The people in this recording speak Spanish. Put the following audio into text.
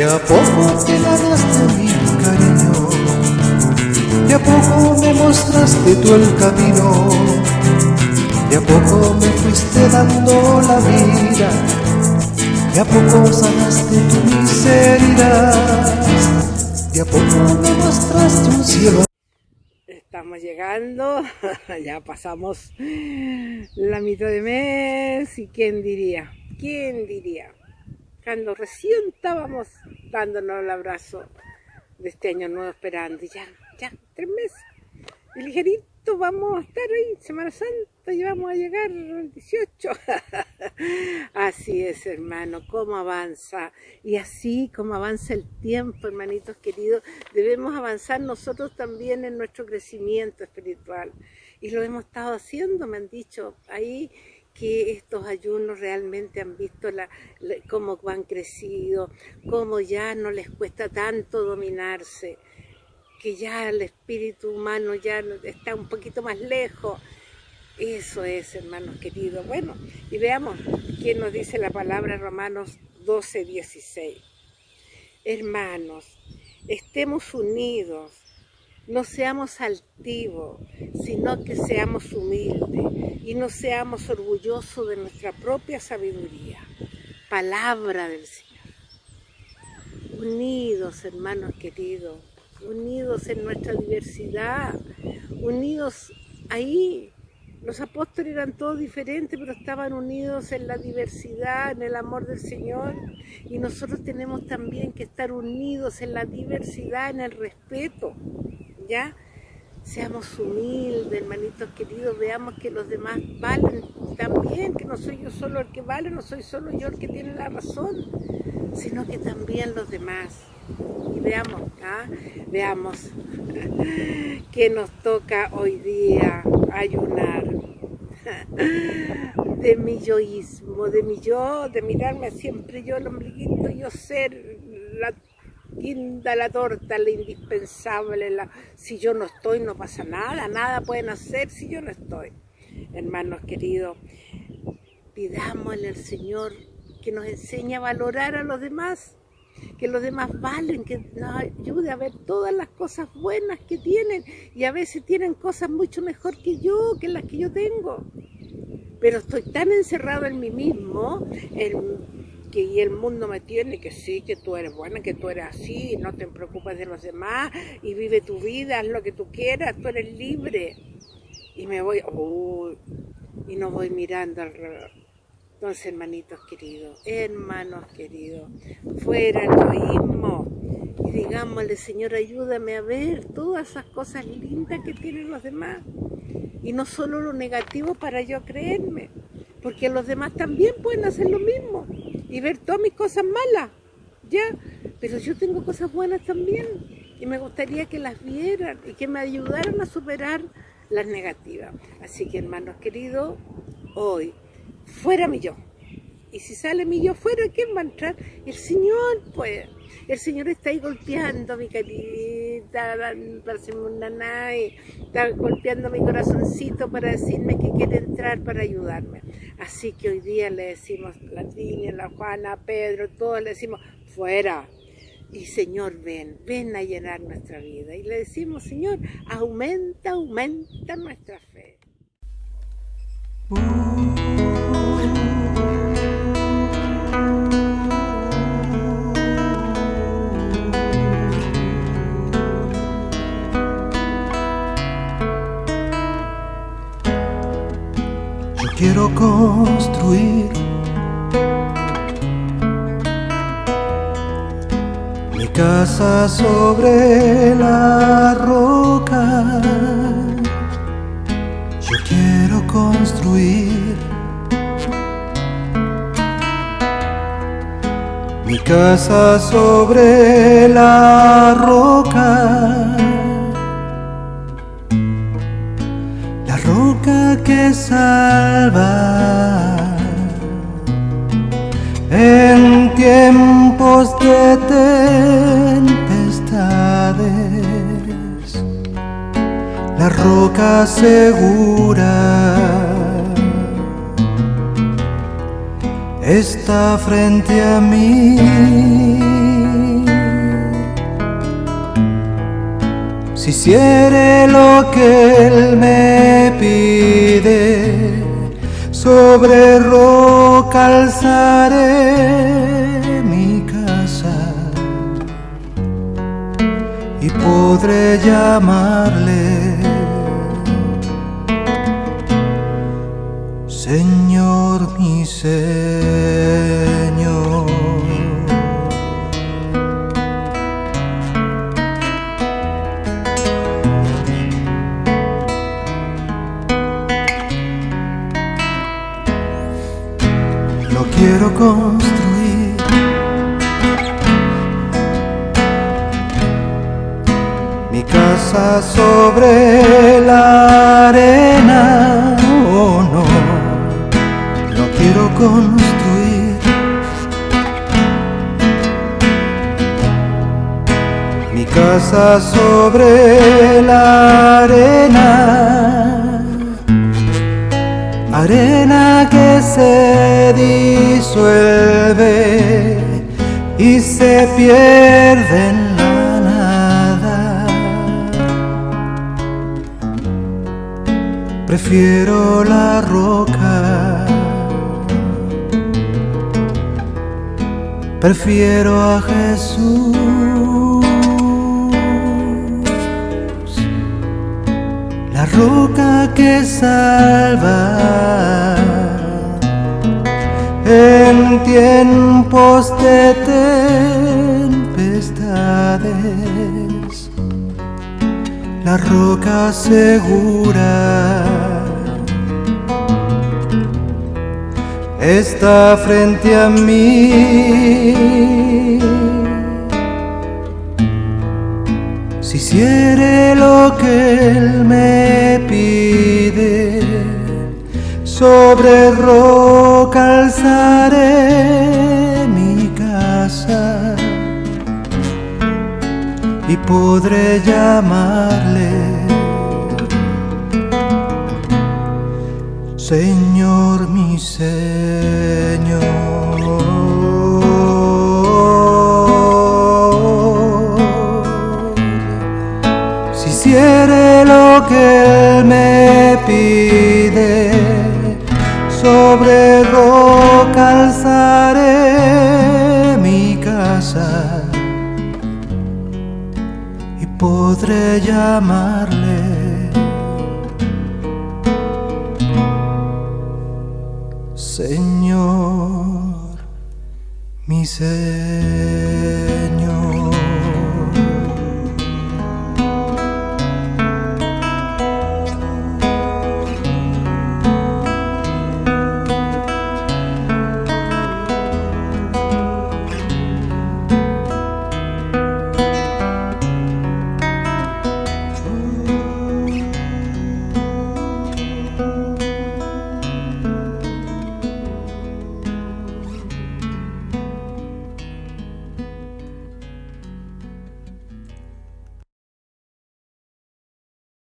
De a poco te ganaste mi cariño, de a poco me mostraste tú el camino, de a poco me fuiste dando la vida, de a poco sanaste tu miseria, de a poco me mostraste un cielo. Estamos llegando, ya pasamos la mitad de mes y quién diría, quién diría cuando recién estábamos dándonos el abrazo de este año nuevo esperando, y ya, ya, tres meses, y ligerito vamos a estar ahí, Semana Santa, y vamos a llegar al 18. así es, hermano, cómo avanza, y así como avanza el tiempo, hermanitos queridos, debemos avanzar nosotros también en nuestro crecimiento espiritual, y lo hemos estado haciendo, me han dicho, ahí que estos ayunos realmente han visto la, cómo han crecido, cómo ya no les cuesta tanto dominarse, que ya el espíritu humano ya está un poquito más lejos. Eso es, hermanos queridos. Bueno, y veamos qué nos dice la palabra Romanos 12, 16. Hermanos, estemos unidos, no seamos altivos, sino que seamos humildes y no seamos orgullosos de nuestra propia sabiduría. Palabra del Señor. Unidos, hermanos queridos, unidos en nuestra diversidad, unidos ahí. Los apóstoles eran todos diferentes, pero estaban unidos en la diversidad, en el amor del Señor. Y nosotros tenemos también que estar unidos en la diversidad, en el respeto. ¿Ya? Seamos humildes, hermanitos queridos, veamos que los demás valen también, que no soy yo solo el que vale, no soy solo yo el que tiene la razón, sino que también los demás. Y veamos, ¿ah? veamos que nos toca hoy día ayunar de mi yoísmo, de mi yo, de mirarme siempre yo el ombliguito, yo ser la guinda la torta, la indispensable, la, si yo no estoy no pasa nada, nada pueden hacer si yo no estoy. Hermanos queridos, pidámosle al Señor que nos enseñe a valorar a los demás, que los demás valen, que nos ayude a ver todas las cosas buenas que tienen y a veces tienen cosas mucho mejor que yo, que las que yo tengo. Pero estoy tan encerrado en mí mismo, en que y el mundo me tiene que sí, que tú eres buena, que tú eres así, no te preocupes de los demás y vive tu vida, haz lo que tú quieras, tú eres libre. Y me voy, y no voy mirando alrededor. Entonces, hermanitos queridos, hermanos queridos, fuera el egoísmo y digámosle, Señor, ayúdame a ver todas esas cosas lindas que tienen los demás y no solo lo negativo para yo creerme, porque los demás también pueden hacer lo mismo y ver todas mis cosas malas, ¿ya? Pero yo tengo cosas buenas también y me gustaría que las vieran y que me ayudaran a superar las negativas. Así que hermanos queridos, hoy, fuera mi yo. Y si sale mi yo fuera, ¿quién va a entrar? El Señor, pues. El Señor está ahí golpeando mi carita, una nave, está golpeando mi corazoncito para decirme que quiere entrar para ayudarme. Así que hoy día le decimos, la niña, la Juana, Pedro, todos le decimos, fuera. Y Señor, ven, ven a llenar nuestra vida. Y le decimos, Señor, aumenta, aumenta nuestra fe. Quiero construir mi casa sobre la roca. Yo quiero construir mi casa sobre la roca. Salva en tiempos de tempestades, la roca segura está frente a mí. Si hiciere lo que Él me pide, sobre roca alzaré mi casa y podré llamarle construir. Mi casa sobre la arena, oh no, lo quiero construir. Mi casa sobre la pierde en la nada. Prefiero la roca, prefiero a Jesús. La roca que salva en tiempos de la roca segura está frente a mí. Si hiciere lo que Él me pide, sobre roca alzaré podré llamarle Señor mi Señor. Si hiciere lo que Él me pide, sobre roca alzaré mi casa podré llamarle Señor mi.